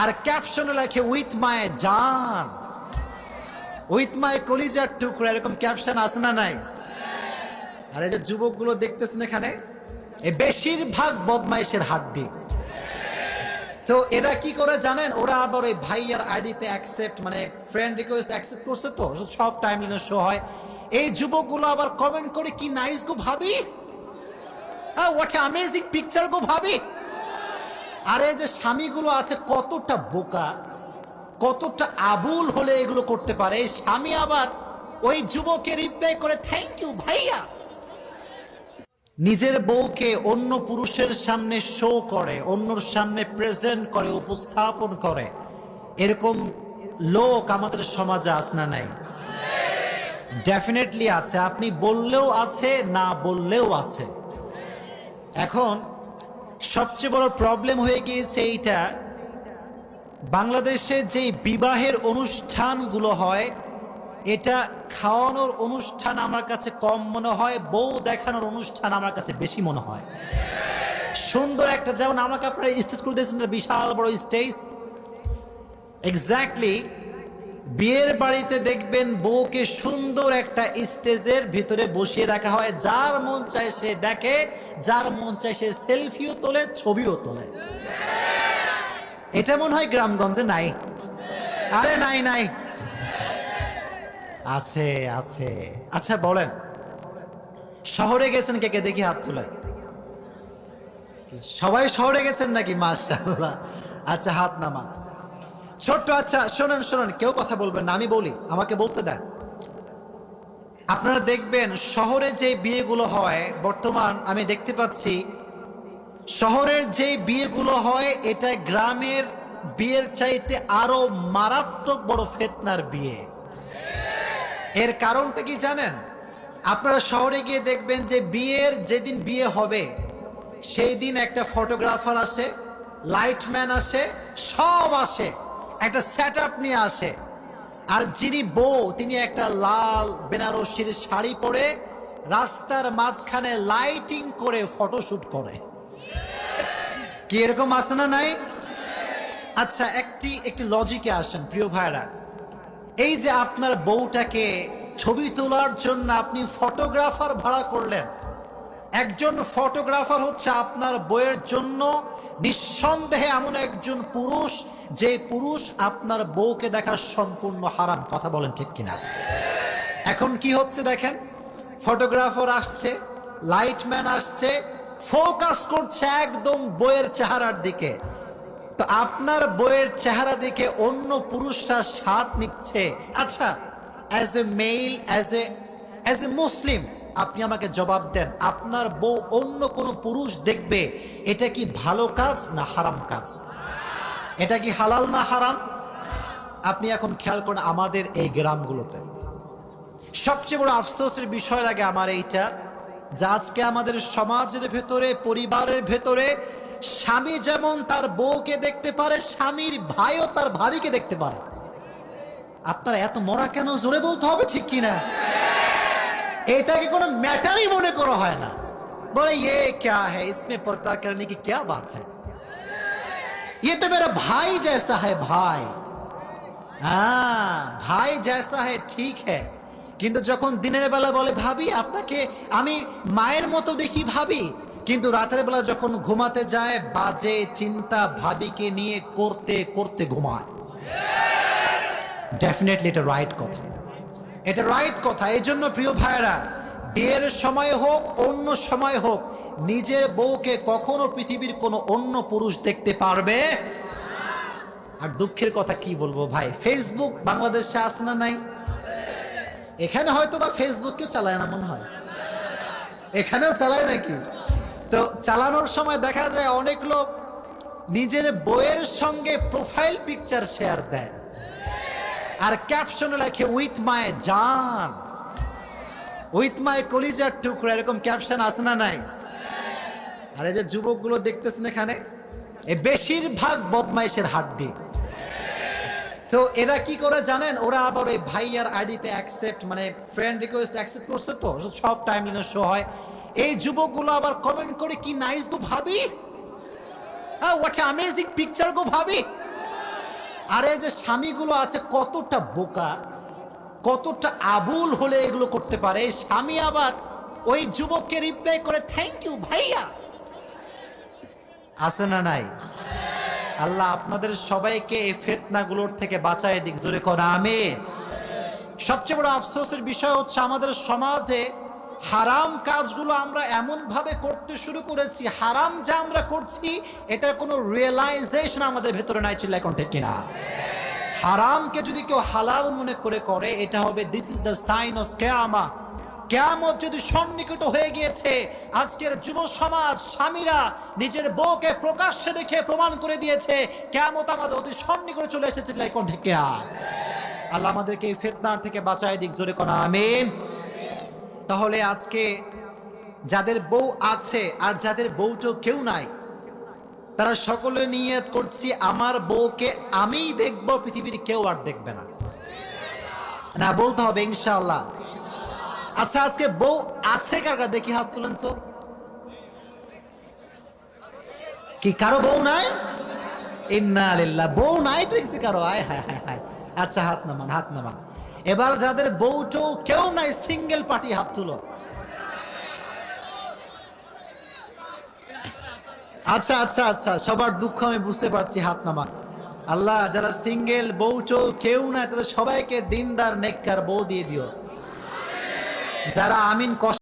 আর ক্যাপশনে লেখে with my জান। উইথ মাই কলিজার টুকরা, এরকম ক্যাপশন আছে না নাই? আর এই যে যুবকগুলো দেখতেছেন এখানে, এই বেশিরভাগ বদমাইশের হাড্ডি। তো এরা কি করে জানেন? ওরা আবার ওই ভাইয়ার আইডিতে অ্যাকসেপ্ট মানে ফ্রেন্ড রিকোয়েস্ট অ্যাকসেপ্ট করছে তো, সব টাইম শো হয়। এই যুবকগুলো আবার কমেন্ট করে, কি নাইস গো ভাবি? হ্যাঁ হোয়াট অ্যামেজিং পিকচার গো ভাবি। আরে যে স্বামীগুলো আছে, কতটা বোকা, কতটা আবুল হলে এগুলো করতে পারে। এই স্বামী আবার ওই যুবকে রিপ্লাই করে থ্যাংক ইউ ভাইয়া। নিজের বউকে অন্য পুরুষের সামনে শো করে, অন্যর সামনে প্রেজেন্ট করে, উপস্থাপন করে। এরকম লোক আমাদের সমাজে আছে না নাই? ডেফিনেটলি আছে। আপনি বললেও আছে, না বললেও আছে। এখন সবচেয়ে বড় প্রবলেম হয়ে গিয়েছে এইটা। বাংলাদেশে যে বিবাহের অনুষ্ঠানগুলো হয়, এটা খাওয়ানোর অনুষ্ঠান আমার কাছে কম মনে হয়, বউ দেখানোর অনুষ্ঠান আমার কাছে বেশি মনে হয়। সুন্দর একটা, যেমন আমাকে আপনারা স্টেজ করে দিয়েছেন বিশাল বড় স্টেজ এক্স্যাক্টলি বিয়ের বাড়িতে দেখবেন বউকে সুন্দর একটা স্টেজের ভিতরে বসিয়ে রাখা হয়, যার মন চায় সে দেখে, যার মন চায় সে সেলফিও তোলে, ছবিও তোলে। এটা মনে হয় গ্রামগঞ্জে নাই? আরে নাই নাই। আছে আছে। আচ্ছা বলেন। শহরে গেছেন কে কে? দেখি হাত তুলে। সবাই শহরে গেছেন নাকি? মাশাআল্লাহ। আচ্ছা হাত নামা ছোট্ট আচ্ছা শোনেন শোনেন, কেউ কথা বলবেন না, আমি বলি, আমাকে বলতে দেন। আপনারা দেখবেন শহরে যে বিয়েগুলো হয়, বর্তমান আমি দেখতে পাচ্ছি, শহরের যে বিয়েগুলো হয় এটা গ্রামের বিয়ের চাইতে আরও মারাত্মক বড় ফেতনার বিয়ে। এর কারণটা কি জানেন? আপনারা শহরে গিয়ে দেখবেন যে বিয়ের যেদিন বিয়ে হবে, সেই দিন একটা ফটোগ্রাফার আসে, লাইটম্যান আসে, সব আসে। একটা সেট নিয়ে আসে। আর যিনি বউ, তিনি একটা লাল বেনারসির শাড়ি পরে রাস্তার মাঝখানে লাইটিং করে ফটোশুট করে। কি এরকম আছে না নাই? আচ্ছা একটি একটি লজিকে আসেন, প্রিয় ভাইরা এই যে আপনার বউটাকে ছবি তোলার জন্য আপনি ফটোগ্রাফার ভাড়া করলেন। একজন ফটোগ্রাফার হচ্ছে আপনার বইয়ের জন্য নিঃসন্দেহে এমন একজন পুরুষ যে পুরুষ আপনার বউকে দেখার সম্পূর্ণ হারাম, কথা বলেন ঠিক কিনা? এখন কি হচ্ছে দেখেন? ফটোগ্রাফার আসছে, লাইটম্যান আসছে, ফোকাস করছে একদম বইয়ের চেহারার দিকে। তো আপনার বইয়ের চেহারা দিকে অন্য পুরুষরা স্বাদ নিচ্ছে। আচ্ছা as a male as a as a Muslim আপনি আমাকে জবাব দেন, আপনার বউ অন্য কোনো পুরুষ দেখবে, এটা কি ভালো কাজ না হারাম কাজ? এটা কি হালাল না হারাম? আপনি এখন খেয়াল করেন আমাদের এই গ্রামগুলোতে। সবচেয়ে বড় আফসোসের বিষয় লাগে আমার এইটা, যে আজকে আমাদের সমাজের ভেতরে, পরিবারের ভেতরে স্বামী যেমন তার বউকে দেখতে পারে, স্বামীর ভাইও তার ভাবিকে দেখতে পারে। আপনারা এত মরা কেন? জোরে বলতে হবে ঠিক কিনা? এটাকে কোনো ম্যাটারই মনে করা হয় না। বলে ইয়ে ক্যা হ্যাঁ ইসমে পর্দা কেন? কি, ক্যা বাত হ্যাঁ ये तो मेरा भाई जैसा है भाई হ্যাঁ ভাই जैसा है ঠিক है কিন্তু যখন দিনের বেলা বলে ভাবি আপনাকে আমি মায়ের মতো দেখি ভাবি কিন্তু রাতের বেলা যখন ঘুমাতে যায় বাজে চিন্তা ভাবিকে নিয়ে করতে করতে ঘুমায় ডেফিনেটলি এটা রাইট কথা এটা রাইট কথা এই জন্য প্রিয় ভাইয়েরা বিয়ের সময় হোক, অন্য সময় হোক, নিজের বউকে কখনো পৃথিবীর কোনো অন্য পুরুষ দেখতে পারবে? আর দুঃখের কথা কি বলব ভাই? ফেসবুক বাংলাদেশে আছে না নাই? এখানে হয়তো বা ফেসবুক কেউ চালায় না মনে হয়। এখানেও চালায় নাকি? তো চালানোর সময় দেখা যায় অনেক লোক নিজের বইয়ের সঙ্গে প্রোফাইল পিকচার শেয়ার দেয়। আর ক্যাপশনে লেখে উইথ মাই জান। উইথ মাই কলিজার টুকরা, এরকম ক্যাপশন আছে না নাই? আর এই যে যুবকগুলো দেখতেছেন এখানে, এ বেশিরভাগ বদমাইশের হাড্ডি। তো এরা কি করে জানেন? ওরা আবার ওই ভাইয়ার আইডিতে অ্যাকসেপ্ট মানে ফ্রেন্ড রিকোয়েস্ট অ্যাকসেপ্ট করছে তো, সব টাইম শো হয়। এই যুবকগুলো আবার কমেন্ট করে, কি নাইস গো ভাবি? হ্যাঁ হোয়াট অ্যামেজিং পিকচার গো ভাবি। আর এই যে স্বামীগুলো আছে, কতটা বোকা। কতটা আবুল হলে এগুলো করতে পারে? স্বামী আবার ওই যুবককে রিপ্লাই করে থ্যাংক ইউ ভাইয়া। আছে না নাই? আল্লাহ আপনাদের সবাইকে এই ফেতনাগুলোর থেকে বাঁচায় দিক, জোরে করা আমি সবচেয়ে বড় আফসোসের বিষয় হচ্ছে আমাদের সমাজে হারাম কাজগুলো আমরা এমনভাবে করতে শুরু করেছি, হারাম যা আমরা করছি, এটার কোনো রিয়েলাইজেশন আমাদের ভেতরে নাই এখন ঠিক কিনা? হারামকে যদি কেউ হালাল মনে করে করে, এটা হবে this is the sign of কেয়ামা কেয়ামত যদি সন্নিকট হয়ে গিয়েছে, আজকের যুব সমাজ, স্বামীরা নিজের বউকে প্রকাশ্যে দেখে প্রমাণ করে দিয়েছে, কেয়ামত আমাদের অতি সন্নিকটে চলে এসেছে লাইকন থেকে আল্লাহ আমাদেরকে এই ফেতনার থেকে বাঁচায় দিক, জোরে করা আমিন। তাহলে আজকে যাদের বউ আছে আর যাদের বউটাও কেউ নাই তারা সকলে নিয়ত করছি, আমার বউকে আমিই দেখব, পৃথিবীর কেউ আর দেখবে না। না, বলতে হবে ইনশাআল্লাহ। আচ্ছা আজকে বউ আছে কারা দেখি হাত তুলেন তো। কি, কারও বউ নাই? ইন্না আলিল্লাহ বউ নাই দেখছি কারও। আয়, হায় হায় হায়। আচ্ছা হাত নামান হাত নামান। এবার যাদের বউটো কেউ নাই, সিঙ্গেল পার্টি হাত তুলো। আচ্ছা আচ্ছা আচ্ছা সবার দুঃখ আমি বুঝতে পারছি হাত নামা। আল্লাহ, যারা সিঙ্গেল বউটো কেউ নাই তাদের সবাইকে দিনদার, নেককার বউ দিয়ে দিও। যারা আমিন কষ্ট